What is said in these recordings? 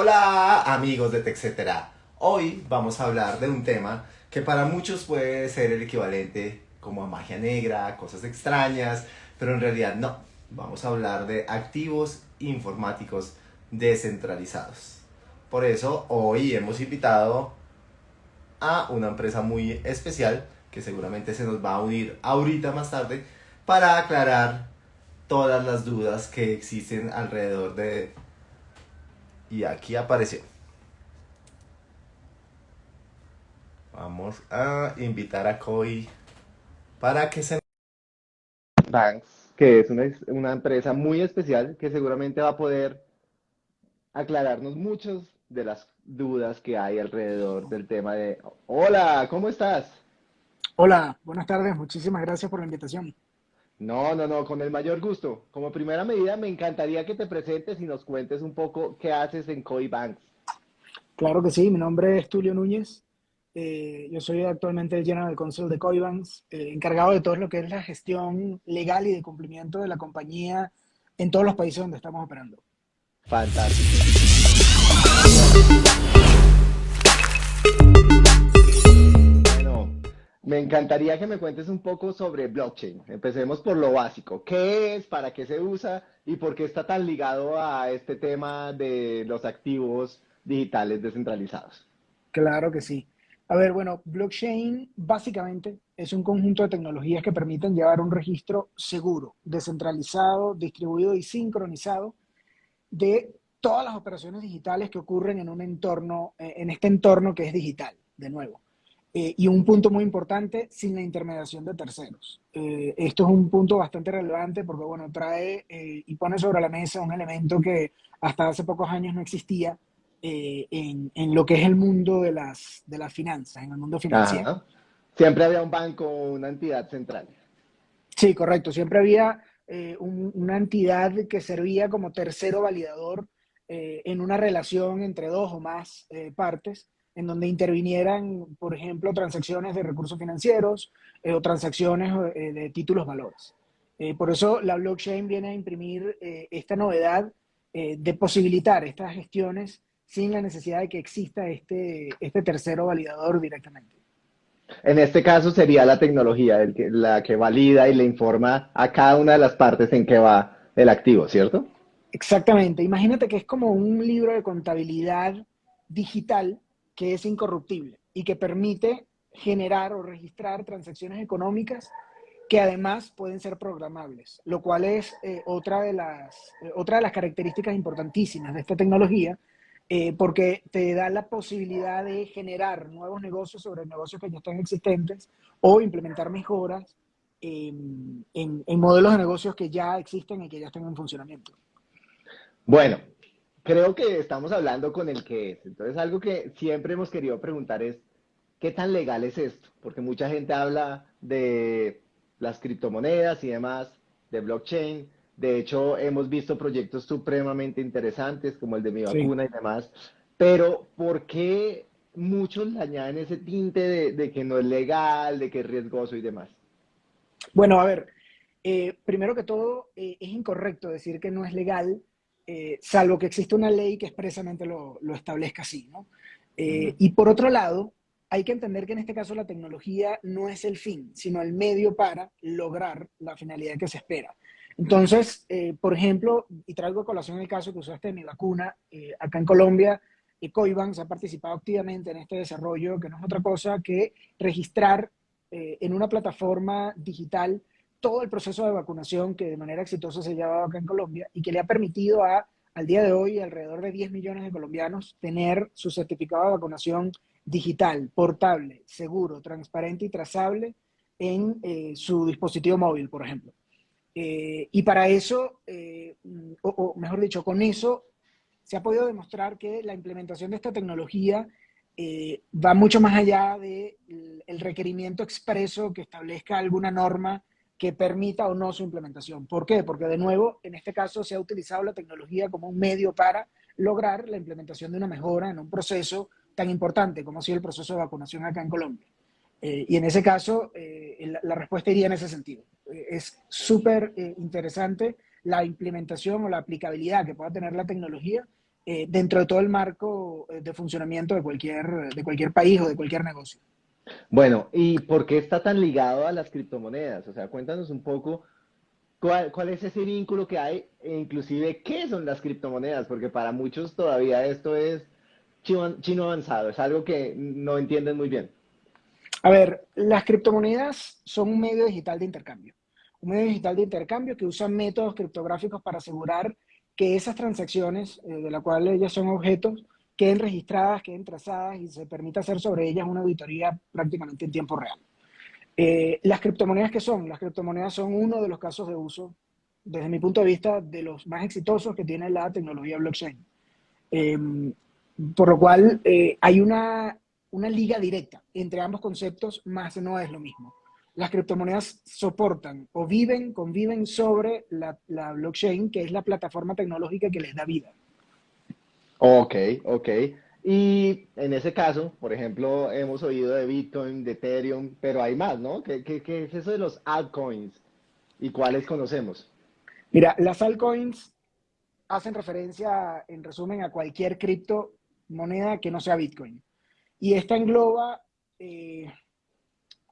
Hola amigos de TechCetera. Hoy vamos a hablar de un tema que para muchos puede ser el equivalente como a magia negra, cosas extrañas, pero en realidad no. Vamos a hablar de activos informáticos descentralizados. Por eso hoy hemos invitado a una empresa muy especial que seguramente se nos va a unir ahorita más tarde para aclarar todas las dudas que existen alrededor de y aquí apareció. Vamos a invitar a Koi para que se... Banks, que es una, una empresa muy especial que seguramente va a poder aclararnos muchas de las dudas que hay alrededor del tema de... Hola, ¿cómo estás? Hola, buenas tardes, muchísimas gracias por la invitación. No, no, no, con el mayor gusto. Como primera medida, me encantaría que te presentes y nos cuentes un poco qué haces en Koi Banks. Claro que sí, mi nombre es Tulio Núñez. Eh, yo soy actualmente el General Counsel de Koi Banks, eh, encargado de todo lo que es la gestión legal y de cumplimiento de la compañía en todos los países donde estamos operando. Fantástico. Me encantaría que me cuentes un poco sobre blockchain. Empecemos por lo básico. ¿Qué es? ¿Para qué se usa? ¿Y por qué está tan ligado a este tema de los activos digitales descentralizados? Claro que sí. A ver, bueno, blockchain básicamente es un conjunto de tecnologías que permiten llevar un registro seguro, descentralizado, distribuido y sincronizado de todas las operaciones digitales que ocurren en un entorno, eh, en este entorno que es digital, de nuevo. Eh, y un punto muy importante, sin la intermediación de terceros. Eh, esto es un punto bastante relevante porque, bueno, trae eh, y pone sobre la mesa un elemento que hasta hace pocos años no existía en, en, lo que es el mundo de las, de las finanzas, en el mundo financiero. Siempre había un banco una entidad central. Sí, correcto. Siempre había una entidad que servía como tercero validador en una relación entre dos o más partes en donde intervinieran, por ejemplo, transacciones de recursos financieros eh, o transacciones eh, de títulos valores. Eh, por eso la blockchain viene a imprimir esta novedad de posibilitar estas gestiones sin la necesidad de que exista este, este tercero validador directamente. En este caso sería la tecnología la que valida y le informa a cada una de las partes en que va el activo, ¿cierto? Exactamente. Imagínate que es como un libro de contabilidad digital que es incorruptible y que permite generar o registrar transacciones económicas que además pueden ser programables, lo cual es eh, otra, de las, eh, de las características importantísimas de esta tecnología, eh, porque te da la posibilidad de generar nuevos negocios sobre negocios que ya están existentes o implementar mejoras en modelos de negocios que ya existen y que ya están en funcionamiento. Bueno, creo que estamos hablando con el que es. Entonces, algo que siempre hemos querido preguntar es, ¿qué tan legal es esto? Porque mucha gente habla de las criptomonedas y demás, de blockchain. De hecho, hemos visto proyectos supremamente interesantes como el de mi vacuna y demás. Pero, ¿por qué muchos le añaden ese tinte de, que no es legal, de que es riesgoso y demás? Bueno, a ver, eh, primero que todo, eh, es incorrecto decir que no es legal eh, salvo que existe una ley que expresamente lo, establezca así, ¿no? Eh, y por otro lado, hay que entender que en este caso la tecnología no es el fin, sino el medio para lograr la finalidad que se espera. Entonces, eh, por ejemplo, y traigo a colación el caso que usaste de mi vacuna, acá en Colombia, Coibanks ha participado activamente en este desarrollo, que no es otra cosa que registrar en una plataforma digital todo el proceso de vacunación que de manera exitosa se ha llevado acá en Colombia y que le ha permitido a, al día de hoy, alrededor de 10 millones de colombianos tener su certificado de vacunación digital, portable, seguro, transparente y trazable en eh, su dispositivo móvil, por ejemplo. Eh, y para eso, eh, o, mejor dicho, con eso se ha podido demostrar que la implementación de esta tecnología va mucho más allá del de requerimiento expreso que establezca alguna norma que permita o no su implementación. ¿Por qué? Porque de nuevo, en este caso se ha utilizado la tecnología como un medio para lograr la implementación de una mejora en un proceso tan importante como ha sido el proceso de vacunación acá en Colombia. Eh, y en ese caso, eh, la, respuesta iría en ese sentido. Eh, es súper interesante la implementación o la aplicabilidad que pueda tener la tecnología dentro de todo el marco de funcionamiento de cualquier, de cualquier país o de cualquier negocio. Bueno, ¿y por qué está tan ligado a las criptomonedas? O sea, cuéntanos un poco cuál, cuál es ese vínculo que hay e inclusive qué son las criptomonedas, porque para muchos todavía esto es chino, chino avanzado, es algo que no entienden muy bien. A ver, las criptomonedas son un medio digital de intercambio. Un medio digital de intercambio que usa métodos criptográficos para asegurar que esas transacciones, eh, de las cuales ellas son objetos, queden registradas, queden trazadas y se permita hacer sobre ellas una auditoría prácticamente en tiempo real. Eh, las criptomonedas, ¿qué son? Las criptomonedas son uno de los casos de uso, desde mi punto de vista, de los más exitosos que tiene la tecnología blockchain. Em, por lo cual, eh, hay una, una liga directa entre ambos conceptos, más no es lo mismo las criptomonedas soportan o viven, conviven sobre la, blockchain, que es la plataforma tecnológica que les da vida. Ok, ok. Y en ese caso, por ejemplo, hemos oído de Bitcoin, de Ethereum, pero hay más, ¿no? ¿Qué, qué es eso de los altcoins? ¿Y cuáles conocemos? Mira, las altcoins hacen referencia, en resumen, a cualquier criptomoneda que no sea Bitcoin. Y esta engloba eh,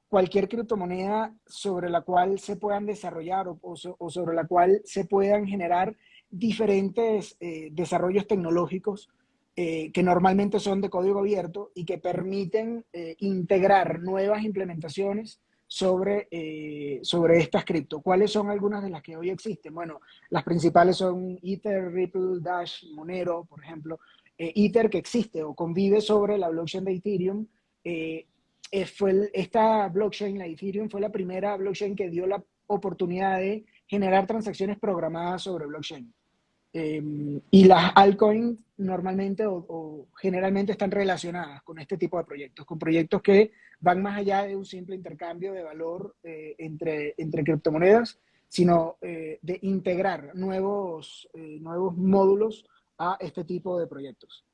cualquier criptomoneda sobre la cual se puedan desarrollar o, sobre la cual se puedan generar diferentes eh, desarrollos tecnológicos eh, que normalmente son de código abierto y que permiten eh, integrar nuevas implementaciones sobre, sobre estas cripto. ¿Cuáles son algunas de las que hoy existen? Bueno, las principales son Ether, Ripple, Dash, Monero, por ejemplo. Ether que existe o convive sobre la blockchain de Ethereum eh, fue esta blockchain, la Ethereum, fue la primera blockchain que dio la oportunidad de generar transacciones programadas sobre blockchain. Em, y las altcoins normalmente o, generalmente están relacionadas con este tipo de proyectos, con proyectos que van más allá de un simple intercambio de valor eh, entre, entre criptomonedas, sino eh, de integrar nuevos, nuevos módulos a este tipo de proyectos.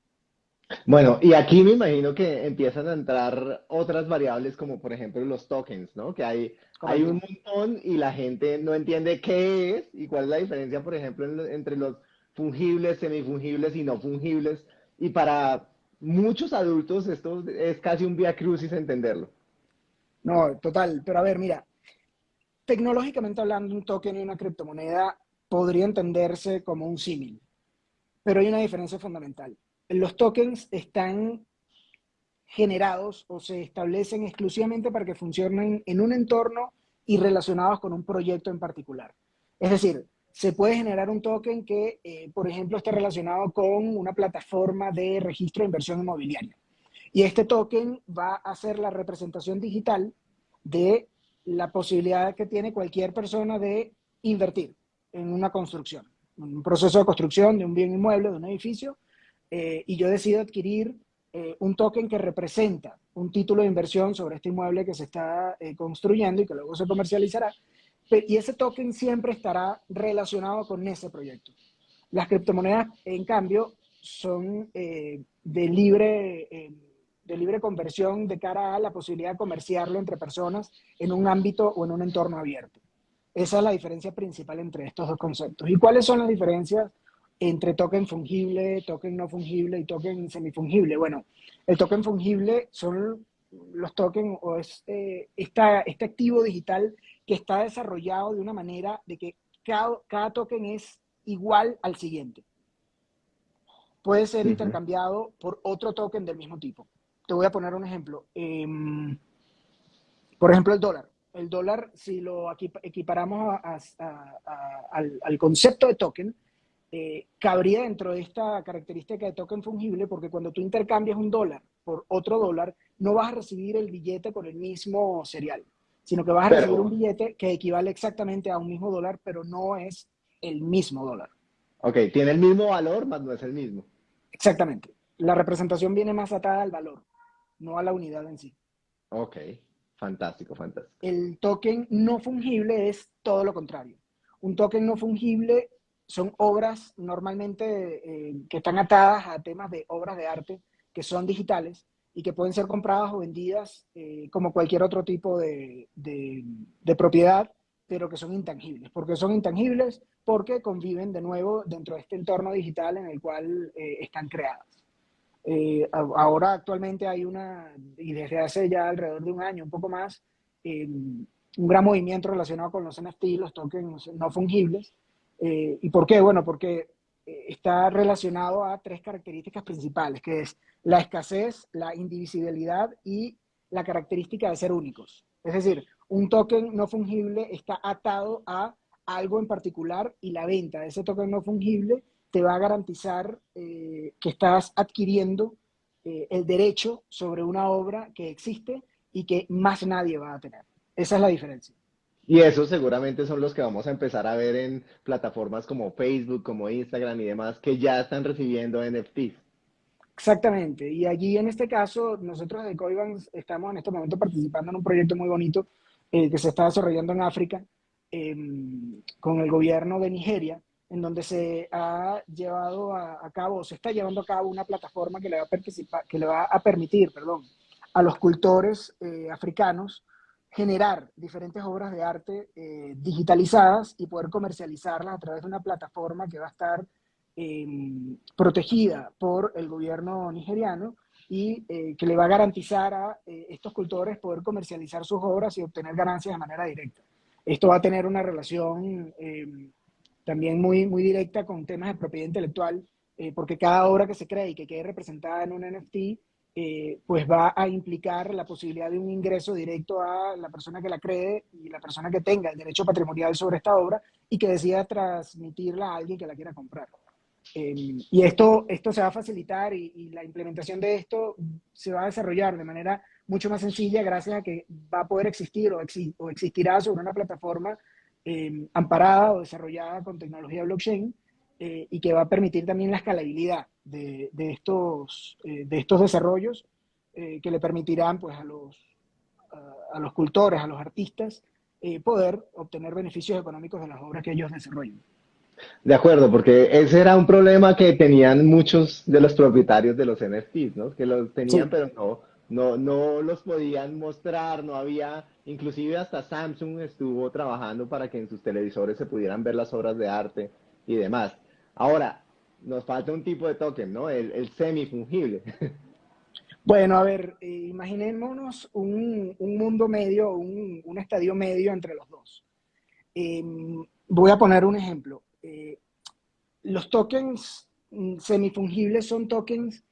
Bueno, y aquí me imagino que empiezan a entrar otras variables como por ejemplo los tokens, ¿no? Que hay, hay un montón y la gente no entiende qué es y cuál es la diferencia, por ejemplo, entre los fungibles, semifungibles y no fungibles. Y para muchos adultos esto es casi un vía crucis entenderlo. No, total. Pero a ver, mira, tecnológicamente hablando, un token y una criptomoneda podría entenderse como un símil. Pero hay una diferencia fundamental los tokens están generados o se establecen exclusivamente para que funcionen en un entorno y relacionados con un proyecto en particular. Es decir, se puede generar un token que, eh, por ejemplo, esté relacionado con una plataforma de registro de inversión inmobiliaria. Y este token va a ser la representación digital de la posibilidad que tiene cualquier persona de invertir en una construcción, un proceso de construcción de un bien inmueble, de un edificio, eh, y yo decido adquirir eh, un token que representa un título de inversión sobre este inmueble que se está eh, construyendo y que luego se comercializará, y ese token siempre estará relacionado con ese proyecto. Las criptomonedas, en cambio, son de, libre, de libre conversión de cara a la posibilidad de comerciarlo entre personas en un ámbito o en un entorno abierto. Esa es la diferencia principal entre estos dos conceptos. ¿Y cuáles son las diferencias entre token fungible, token no fungible y token semifungible. Bueno, el token fungible son los tokens o es eh, este activo digital que está desarrollado de una manera de que cada, cada token es igual al siguiente. Puede ser intercambiado por otro token del mismo tipo. Te voy a poner un ejemplo. Em, por ejemplo, el dólar. El dólar, si lo equiparamos al, al concepto de token, eh, cabría dentro de esta característica de token fungible porque cuando tú intercambias un dólar por otro dólar, no vas a recibir el billete con el mismo serial, sino que vas a recibir un billete que equivale exactamente a un mismo dólar, pero no es el mismo dólar. Ok, tiene el mismo valor, mas no es el mismo. Exactamente. La representación viene más atada al valor, no a la unidad en sí. Ok, fantástico, fantástico. El token no fungible es todo lo contrario. Un token no fungible son obras normalmente eh, que están atadas a temas de obras de arte que son digitales y que pueden ser compradas o vendidas eh, como cualquier otro tipo de, de, propiedad pero que son intangibles. ¿Por qué son intangibles? Porque conviven de nuevo dentro de este entorno digital en el cual eh, están creadas. Eh, ahora actualmente hay una, y desde hace ya alrededor de un año, un poco más, eh, un gran movimiento relacionado con los NFT, los tokens no fungibles. ¿Y por qué? Bueno, porque está relacionado a tres características principales, que es la escasez, la indivisibilidad y la característica de ser únicos. Es decir, un token no fungible está atado a algo en particular y la venta de ese token no fungible te va a garantizar eh, que estás adquiriendo eh, el derecho sobre una obra que existe y que más nadie va a tener. Esa es la diferencia. Y esos seguramente son los que vamos a empezar a ver en plataformas como Facebook, como Instagram y demás, que ya están recibiendo NFTs. Exactamente. Y allí en este caso, nosotros de Coibans estamos en este momento participando en un proyecto muy bonito eh, que se está desarrollando en África em, con el gobierno de Nigeria, en donde se ha llevado a, cabo, se está llevando a cabo una plataforma que le va a, participar, que le va a permitir perdón, a los cultores eh, africanos generar diferentes obras de arte eh, digitalizadas y poder comercializarlas a través de una plataforma que va a estar Em, protegida por el gobierno nigeriano y eh, que le va a garantizar a eh, estos cultores poder comercializar sus obras y obtener ganancias de manera directa. Esto va a tener una relación em, también muy, muy directa con temas de propiedad intelectual, porque cada obra que se cree y que quede representada en un NFT, pues va a implicar la posibilidad de un ingreso directo a la persona que la cree y la persona que tenga el derecho patrimonial sobre esta obra y que decida transmitirla a alguien que la quiera comprar. Em, y esto, esto se va a facilitar y, la implementación de esto se va a desarrollar de manera mucho más sencilla gracias a que va a poder existir o, o existirá sobre una plataforma em, amparada o desarrollada con tecnología blockchain eh, y que va a permitir también la escalabilidad de, de estos, eh, de estos desarrollos eh, que le permitirán pues, a, los, a, a los cultores, a los artistas, poder obtener beneficios económicos de las obras que ellos desarrollen. De acuerdo, porque ese era un problema que tenían muchos de los propietarios de los NFTs, ¿no? Que los tenían, pero no, no, no los podían mostrar, no había, inclusive hasta Samsung estuvo trabajando para que en sus televisores se pudieran ver las obras de arte y demás. Ahora, nos falta un tipo de token, ¿no? El, el semifungible. Bueno, a ver, eh, imaginémonos un, un, mundo medio, un, un, estadio medio entre los dos. Em, voy a poner un ejemplo. Eh, los tokens mm, semifungibles son tokens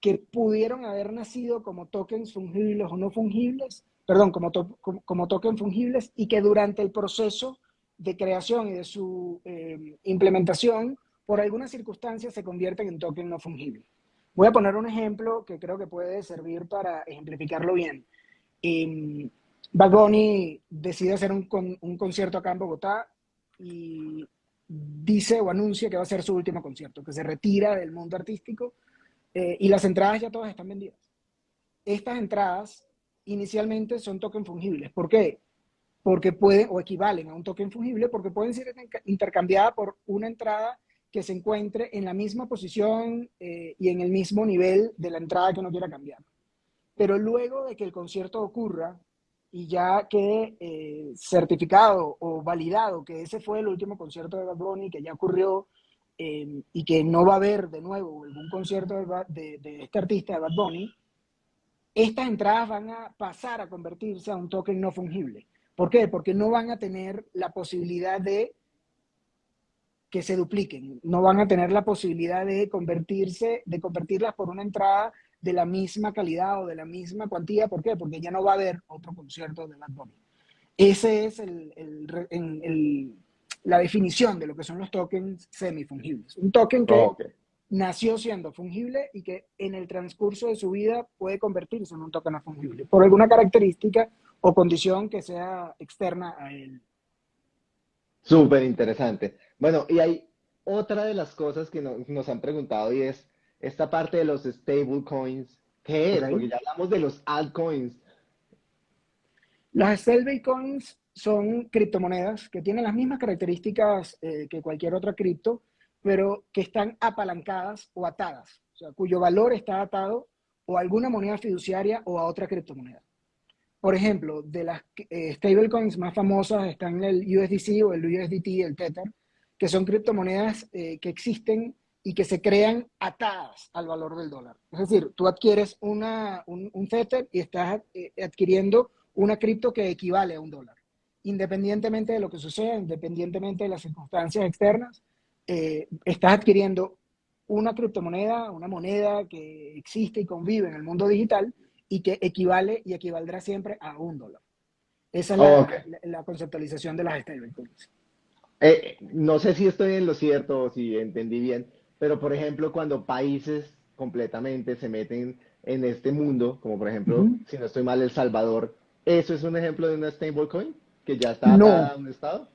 que pudieron haber nacido como tokens fungibles o no fungibles, perdón, como, como, tokens fungibles y que durante el proceso de creación y de su eh, implementación, por algunas circunstancias se convierten en tokens no fungibles. Voy a poner un ejemplo que creo que puede servir para ejemplificarlo bien. Eh, Bad Bunny decide hacer un, un concierto acá en Bogotá y dice o anuncia que va a ser su último concierto, que se retira del mundo artístico eh, y las entradas ya todas están vendidas. Estas entradas inicialmente son token fungibles. ¿Por qué? Porque pueden o equivalen a un token fungible porque pueden ser intercambiadas por una entrada que se encuentre en la misma posición eh, y en el mismo nivel de la entrada que uno quiera cambiar. Pero luego de que el concierto ocurra y ya quede eh, certificado o validado que ese fue el último concierto de Bad Bunny, que ya ocurrió em, y que no va a haber de nuevo algún concierto de, de, este artista de Bad Bunny, estas entradas van a pasar a convertirse a un token no fungible. ¿Por qué? Porque no van a tener la posibilidad de que se dupliquen, no van a tener la posibilidad de convertirse, de convertirlas por una entrada de la misma calidad o de la misma cuantía. ¿Por qué? Porque ya no va a haber otro concierto de Bad Bunny. Ese es la definición de lo que son los tokens semifungibles. Un token que nació siendo fungible y que en el transcurso de su vida puede convertirse en un token no fungible por alguna característica o condición que sea externa a él. Súper interesante. Bueno, y hay otra de las cosas que nos han preguntado y es, esta parte de los stable coins, ¿qué es? Porque ya hablamos de los altcoins. Las stable coins son criptomonedas que tienen las mismas características eh, que cualquier otra cripto, pero que están apalancadas o atadas, o sea, cuyo valor está atado o a alguna moneda fiduciaria o a otra criptomoneda. por ejemplo, de las eh, stablecoins más famosas están el USDC o el USDT, el Tether, que son criptomonedas eh, que existen y que se crean atadas al valor del dólar. Es decir, tú adquieres una, un, un Tether y estás eh, adquiriendo una cripto que equivale a un dólar. Independientemente de lo que suceda, independientemente de las circunstancias externas, eh, estás adquiriendo una criptomoneda, una moneda que existe y convive en el mundo digital y que equivale y equivaldrá siempre a un dólar. Esa es la, la, conceptualización de las stablecoins. Eh, no sé si estoy en lo cierto o si entendí bien, pero por ejemplo, cuando países completamente se meten en este mundo, como por ejemplo, si no estoy mal, El Salvador, ¿eso es un ejemplo de una stablecoin que ya está no. a un estado?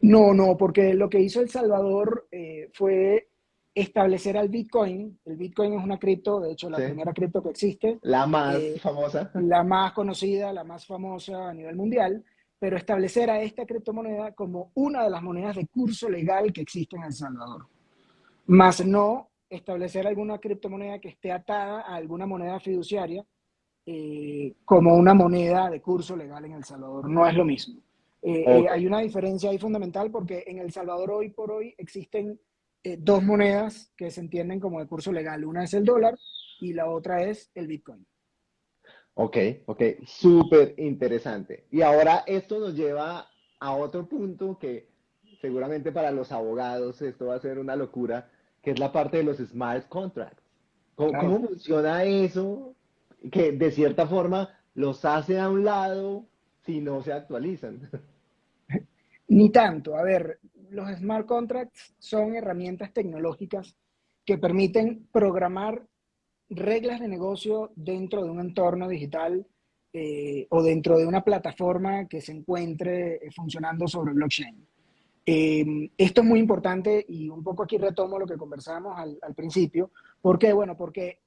No, no, porque lo que hizo El Salvador eh, fue establecer al Bitcoin. El Bitcoin es una cripto, de hecho, la Sí. primera cripto que existe, La más Eh, famosa. la más conocida, la más famosa a nivel mundial, pero establecer a esta criptomoneda como una de las monedas de curso legal que existe en El Salvador. Más no establecer alguna criptomoneda que esté atada a alguna moneda fiduciaria eh, como una moneda de curso legal en El Salvador. No es lo mismo. Eh, eh, hay una diferencia ahí fundamental porque en El Salvador hoy por hoy existen dos monedas que se entienden como de curso legal. Una es el dólar y la otra es el Bitcoin. Ok, ok, súper interesante. Y ahora esto nos lleva a otro punto que seguramente para los abogados esto va a ser una locura, que es la parte de los smart contracts. ¿Cómo, Claro. cómo funciona eso? Que de cierta forma los hace a un lado si no se actualizan. Ni tanto. A ver, los smart contracts son herramientas tecnológicas que permiten programar reglas de negocio dentro de un entorno digital eh, o dentro de una plataforma que se encuentre eh, funcionando sobre blockchain. Eh, esto es muy importante y un poco aquí retomo lo que conversábamos al, al principio. ¿Por qué? Bueno, porque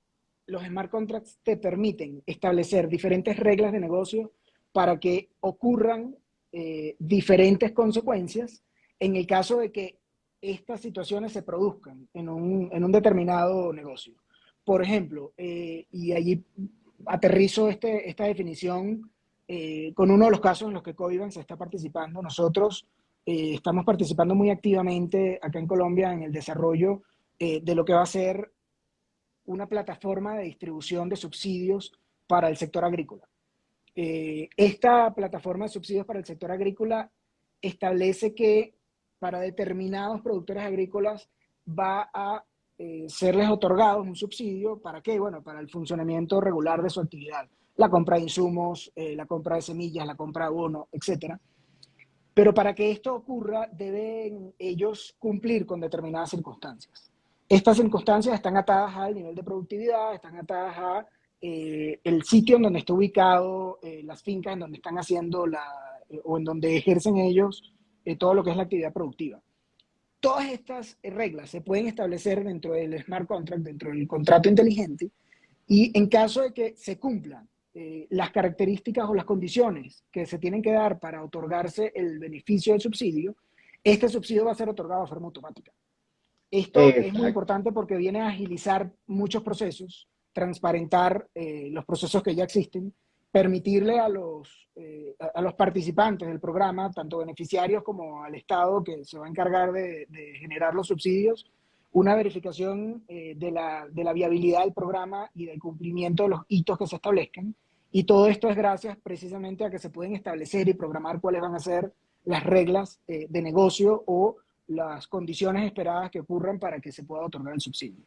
los smart contracts te permiten establecer diferentes reglas de negocio para que ocurran eh, diferentes consecuencias en el caso de que estas situaciones se produzcan en un, en un determinado negocio. Por ejemplo, eh, y allí aterrizo este, esta definición eh, con uno de los casos en los que Coiban se está participando. Nosotros eh, estamos participando muy activamente acá en Colombia en el desarrollo de lo que va a ser una plataforma de distribución de subsidios para el sector agrícola. Esta plataforma de subsidios para el sector agrícola establece que para determinados productores agrícolas va a eh, serles otorgados un subsidio. ¿Para qué? Bueno, para el funcionamiento regular de su actividad. La compra de insumos, eh, la compra de semillas, la compra de abono, etc. Pero para que esto ocurra, deben ellos cumplir con determinadas circunstancias. Estas circunstancias están atadas al nivel de productividad, están atadas a eh, el sitio en donde está ubicado, las fincas en donde están haciendo la, o en donde ejercen ellos todo lo que es la actividad productiva. Todas estas reglas se pueden establecer dentro del smart contract, dentro del contrato inteligente, y en caso de que se cumplan eh, las características o las condiciones que se tienen que dar para otorgarse el beneficio del subsidio, este subsidio va a ser otorgado de forma automática. Esto es muy importante porque viene a agilizar muchos procesos, transparentar eh, los procesos que ya existen, permitirle a los, eh, a, los participantes del programa, tanto beneficiarios como al Estado que se va a encargar de, de generar los subsidios, una verificación eh, de, la, de la viabilidad del programa y del cumplimiento de los hitos que se establezcan. Y todo esto es gracias precisamente a que se pueden establecer y programar cuáles van a ser las reglas eh, de negocio o las condiciones esperadas que ocurran para que se pueda otorgar el subsidio.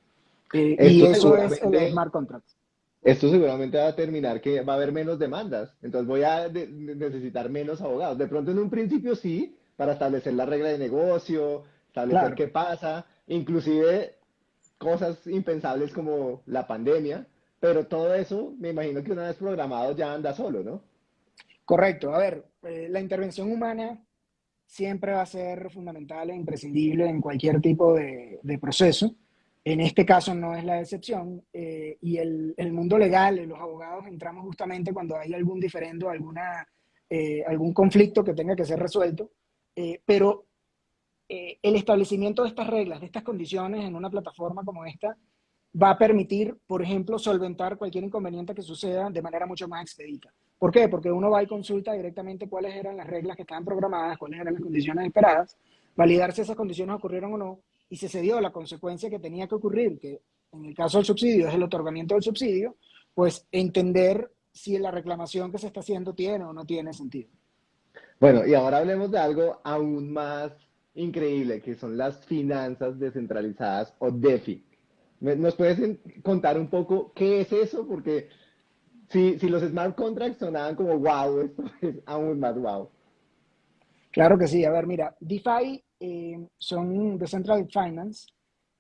Eh, y eso es el smart contract. Esto seguramente va a terminar que va a haber menos demandas, entonces voy a de- necesitar menos abogados. De pronto en un principio sí, para establecer la regla de negocio, establecer Claro. qué pasa, inclusive cosas impensables como la pandemia, pero todo eso me imagino que una vez programado ya anda solo, ¿no? Correcto. A ver, eh, la intervención humana siempre va a ser fundamental e imprescindible en cualquier tipo de, de proceso. En este caso no es la excepción. eh, y el, el mundo legal, eh, los abogados, entramos justamente cuando hay algún diferendo, alguna, eh, algún conflicto que tenga que ser resuelto. pero el establecimiento de estas reglas, de estas condiciones en una plataforma como esta, va a permitir, por ejemplo, solventar cualquier inconveniente que suceda de manera mucho más expedita. ¿Por qué? Porque uno va y consulta directamente cuáles eran las reglas que estaban programadas, cuáles eran las condiciones esperadas, validar si esas condiciones ocurrieron o no, y si se dio la consecuencia que tenía que ocurrir, que en el caso del subsidio es el otorgamiento del subsidio, pues entender si la reclamación que se está haciendo tiene o no tiene sentido. Bueno, y ahora hablemos de algo aún más increíble, que son las finanzas descentralizadas o DeFi. ¿Nos puedes contar un poco qué es eso? Porque si, si los smart contracts sonaban como wow, esto es aún más wow. Claro que sí. A ver, mira, DeFi eh, son Decentralized Finance.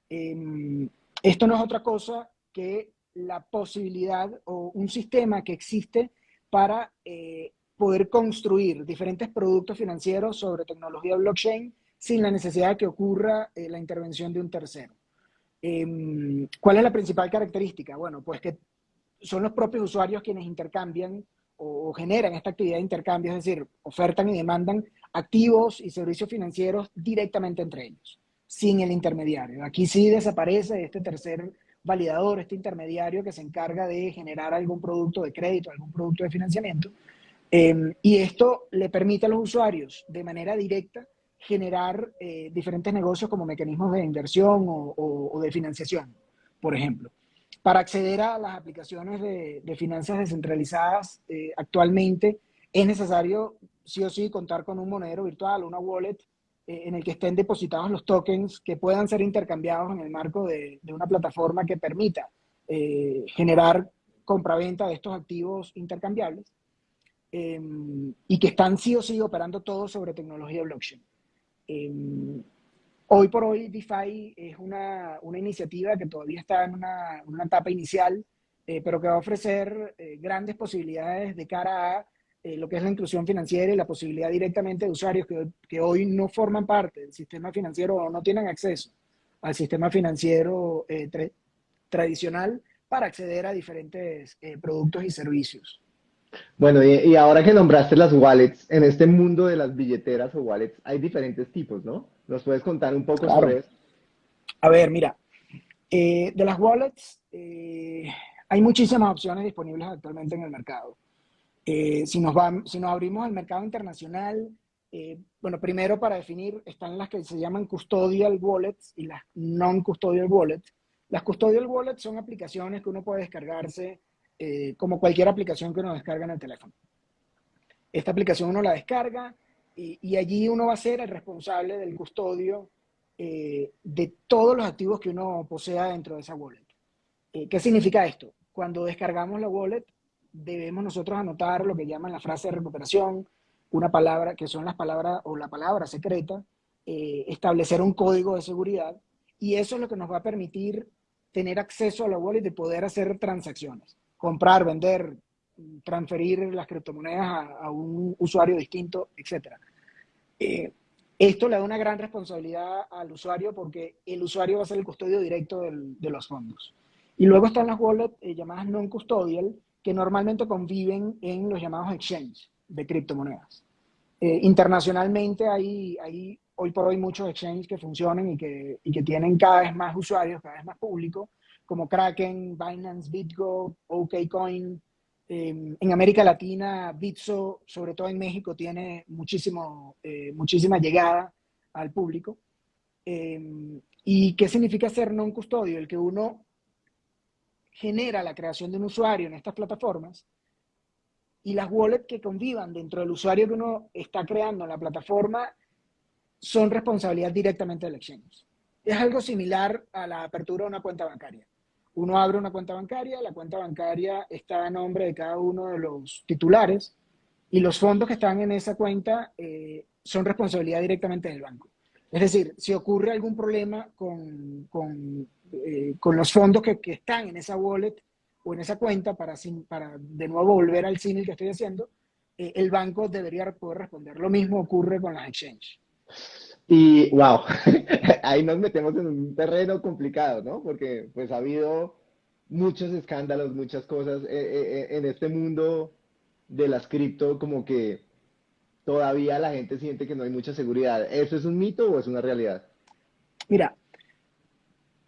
Em, esto no es otra cosa que la posibilidad o un sistema que existe para eh, poder construir diferentes productos financieros sobre tecnología blockchain sin la necesidad de que ocurra eh, la intervención de un tercero. Em, ¿Cuál es la principal característica? Bueno, pues que son los propios usuarios quienes intercambian o, generan esta actividad de intercambio, es decir, ofertan y demandan activos y servicios financieros directamente entre ellos, sin el intermediario. Aquí sí desaparece este tercer validador, este intermediario que se encarga de generar algún producto de crédito, algún producto de financiamiento. Em, y esto le permite a los usuarios de manera directa generar eh, diferentes negocios como mecanismos de inversión o, de financiación, por ejemplo. Para acceder a las aplicaciones de, finanzas descentralizadas eh, actualmente es necesario sí o sí contar con un monedero virtual, una wallet, eh, en el que estén depositados los tokens que puedan ser intercambiados en el marco de, una plataforma que permita generar compraventa de estos activos intercambiables y que están sí o sí operando todo sobre tecnología blockchain. Em, hoy por hoy DeFi es una, una, iniciativa que todavía está en una, una etapa inicial, eh, pero que va a ofrecer eh, grandes posibilidades de cara a eh, lo que es la inclusión financiera y la posibilidad directamente de usuarios que, que, hoy no forman parte del sistema financiero o no tienen acceso al sistema financiero tradicional para acceder a diferentes productos y servicios. Bueno, y, ahora que nombraste las wallets, en este mundo de las billeteras o wallets hay diferentes tipos, ¿no? ¿Nos puedes contar un poco sobre eso? A ver, mira, eh, de las wallets eh, hay muchísimas opciones disponibles actualmente en el mercado. Eh, si, nos si nos abrimos al mercado internacional, bueno, primero para definir, están las que se llaman custodial wallets y las non-custodial wallets. Las custodial wallets son aplicaciones que uno puede descargarse eh, como cualquier aplicación que uno descarga en el teléfono. Esta aplicación uno la descarga y, allí uno va a ser el responsable del custodio eh, de todos los activos que uno posea dentro de esa wallet. Eh, ¿Qué significa esto? Cuando descargamos la wallet, debemos nosotros anotar lo que llaman la frase de recuperación, una palabra, que son las palabras o la palabra secreta, establecer un código de seguridad, y eso es lo que nos va a permitir tener acceso a la wallet y poder hacer transacciones comprar, vender, transferir las criptomonedas a, un usuario distinto, etc. Eh, esto le da una gran responsabilidad al usuario porque el usuario va a ser el custodio directo de los fondos. Y luego están las wallets eh, llamadas non-custodial, que normalmente conviven en los llamados exchanges de criptomonedas. Eh, internacionalmente hay, hay hoy por hoy muchos exchanges que funcionan y que, y que tienen cada vez más usuarios, cada vez más público, como Kraken, Binance, BitGo, OKCoin. Em, en América Latina, Bitso, sobre todo en México, tiene muchísimo, eh, muchísima llegada al público. Em, ¿Y qué significa ser non custodio? El que uno genera la creación de un usuario en estas plataformas y las wallets que convivan dentro del usuario que uno está creando en la plataforma son responsabilidad directamente del exchange. Es algo similar a la apertura de una cuenta bancaria. Uno abre una cuenta bancaria, la cuenta bancaria está a nombre de cada uno de los titulares y los fondos que están en esa cuenta eh, son responsabilidad directamente del banco. Es decir, si ocurre algún problema con, con, eh, con los fondos que, que, están en esa wallet o en esa cuenta, para, para de nuevo volver al cine que estoy haciendo, eh, el banco debería poder responder. Lo mismo ocurre con las exchanges. Y wow, ahí nos metemos en un terreno complicado, ¿no? Porque pues ha habido muchos escándalos, muchas cosas eh, eh, eh, en este mundo de las cripto, como que todavía la gente siente que no hay mucha seguridad. ¿Eso es un mito o es una realidad? Mira,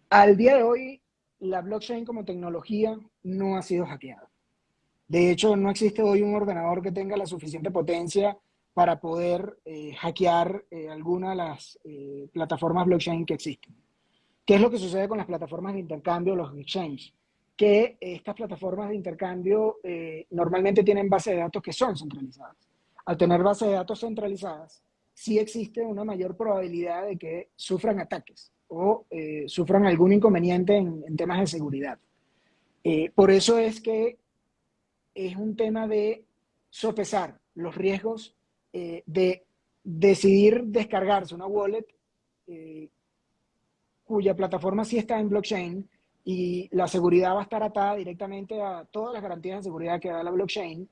al día de hoy la blockchain como tecnología no ha sido hackeada. De hecho, no existe hoy un ordenador que tenga la suficiente potencia para poder eh, hackear eh, alguna de las eh, plataformas blockchain que existen. ¿Qué es lo que sucede con las plataformas de intercambio, los exchanges? Que estas plataformas de intercambio normalmente tienen bases de datos que son centralizadas. Al tener bases de datos centralizadas, sí existe una mayor probabilidad de que sufran ataques o sufran algún inconveniente en, temas de seguridad. por eso es que es un tema de sopesar los riesgos eh, de decidir descargarse una wallet eh, cuya plataforma sí está en blockchain y la seguridad va a estar atada directamente a todas las garantías de seguridad que da la blockchain,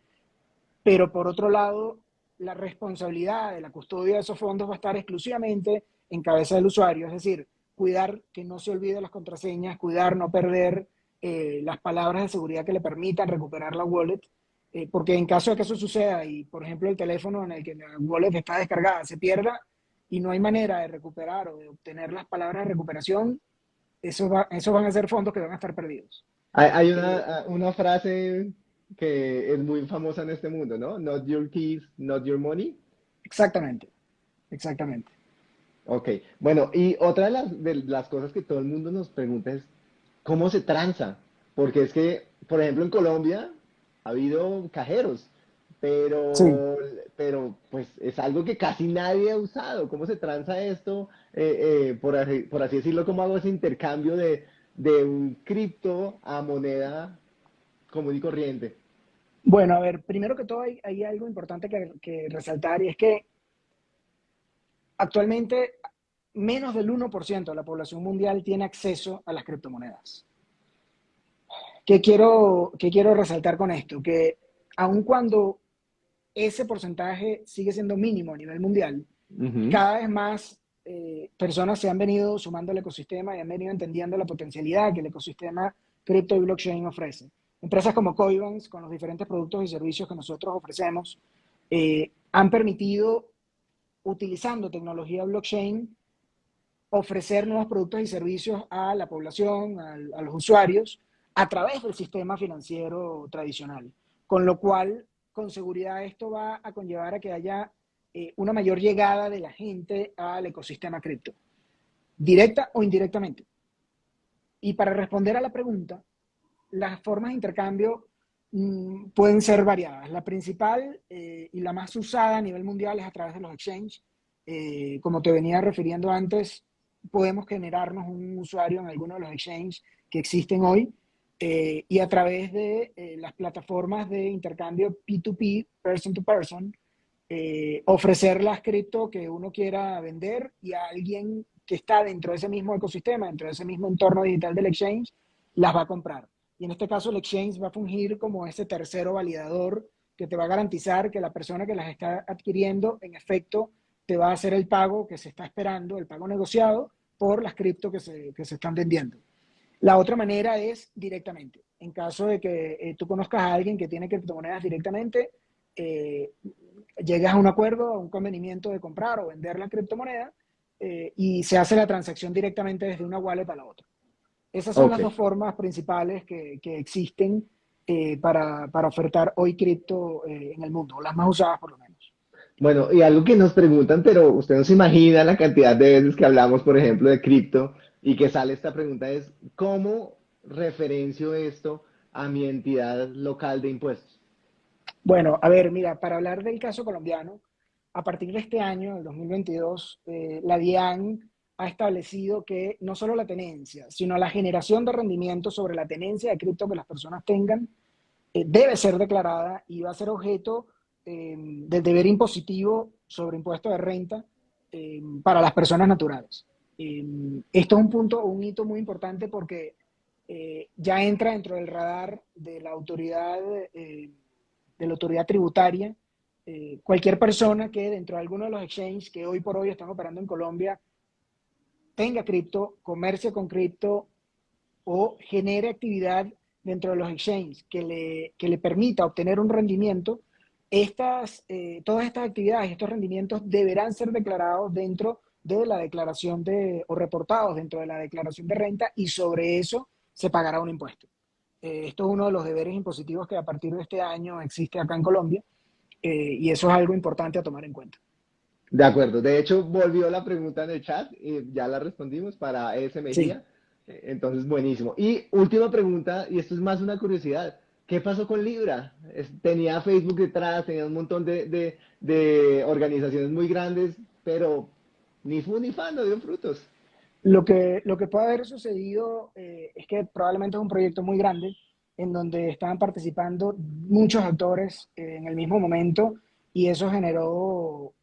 pero por otro lado, la responsabilidad de la custodia de esos fondos va a estar exclusivamente en cabeza del usuario, es decir, cuidar que no se olvide las contraseñas, cuidar no perder eh, las palabras de seguridad que le permitan recuperar la wallet eh, porque en caso de que eso suceda y, por ejemplo, el teléfono en el que la wallet está descargada se pierda y no hay manera de recuperar o de obtener las palabras de recuperación, eso, va, eso van a ser fondos que van a estar perdidos. Hay, hay una, eh, una, frase que es muy famosa en este mundo, ¿no? Not your keys, not your money. Exactamente, exactamente. Ok, bueno, y otra de las, de las cosas que todo el mundo nos pregunta es, ¿cómo se tranza? Porque es que, por ejemplo, en Colombia ha habido cajeros, pero, pero pues es algo que casi nadie ha usado. ¿Cómo se transa esto? Eh, eh, por, así, decirlo, ¿cómo hago ese intercambio de, un cripto a moneda común y corriente? Bueno, a ver, primero que todo hay, hay algo importante que, que, resaltar y es que actualmente menos del 1% de la población mundial tiene acceso a las criptomonedas. ¿Qué quiero, quiero resaltar con esto? Que aun cuando ese porcentaje sigue siendo mínimo a nivel mundial, cada vez más eh, personas se han venido sumando al ecosistema y han venido entendiendo la potencialidad que el ecosistema cripto y blockchain ofrece. Empresas como Coinbase, con los diferentes productos y servicios que nosotros ofrecemos, eh, han permitido, utilizando tecnología blockchain, ofrecer nuevos productos y servicios a la población, a los usuarios, a través del sistema financiero tradicional. Con lo cual, con seguridad, esto va a conllevar a que haya eh, una mayor llegada de la gente al ecosistema cripto, directa o indirectamente. Y para responder a la pregunta, las formas de intercambio mm, pueden ser variadas. La principal eh, y la más usada a nivel mundial es a través de los exchanges. Eh, como te venía refiriendo antes, podemos generarnos un usuario en alguno de los exchanges que existen hoy eh, y a través de las plataformas de intercambio P2P, person to person, ofrecer las cripto que uno quiera vender y a alguien que está dentro de ese mismo ecosistema, dentro de ese mismo entorno digital del exchange, las va a comprar. Y en este caso el exchange va a fungir como ese tercero validador que te va a garantizar que la persona que las está adquiriendo, en efecto, te va a hacer el pago que se está esperando, el pago negociado por las cripto que se, que se están vendiendo. La otra manera es directamente. En caso de que eh, tú conozcas a alguien que tiene criptomonedas directamente, eh, llegas a un acuerdo, a un convenimiento de comprar o vender la criptomoneda eh, y se hace la transacción directamente desde una wallet a la otra. Esas son las dos formas principales que, que existen para, para, ofertar hoy cripto en el mundo, las más usadas por lo menos. Bueno, y algo que nos preguntan, pero usted no se imagina la cantidad de veces que hablamos, por ejemplo, de cripto y que sale esta pregunta es, ¿cómo referencio esto a mi entidad local de impuestos? Bueno, a ver, mira, para hablar del caso colombiano, a partir de este año, el 2022, eh, la DIAN ha establecido que no solo la tenencia, sino la generación de rendimiento sobre la tenencia de cripto que las personas tengan eh, debe ser declarada y va a ser objeto eh, del deber impositivo sobre impuesto de renta para las personas naturales. Em, esto es un punto, un hito muy importante porque eh, ya entra dentro del radar de la autoridad, eh, de la autoridad tributaria. Cualquier persona que dentro de alguno de los exchanges que hoy por hoy están operando en Colombia tenga cripto, comercio con cripto o genere actividad dentro de los exchanges que le, que le permita obtener un rendimiento, estas, todas estas actividades, estos rendimientos deberán ser declarados dentro de la declaración de, o reportados dentro de la declaración de renta y sobre eso se pagará un impuesto. Eh, esto es uno de los deberes impositivos que a partir de este año existe acá en Colombia eh, y eso es algo importante a tomar en cuenta. De acuerdo. De hecho, volvió la pregunta en el chat y ya la respondimos para ese Mejía. Entonces, buenísimo. Y última pregunta, y esto es más una curiosidad. ¿Qué pasó con Libra? tenía Facebook detrás, tenía un montón de, de, organizaciones muy grandes, pero ni fu ni fan, no dio frutos. Lo que, lo que puede haber sucedido eh, es que probablemente es un proyecto muy grande en donde estaban participando muchos actores en el mismo momento y eso generó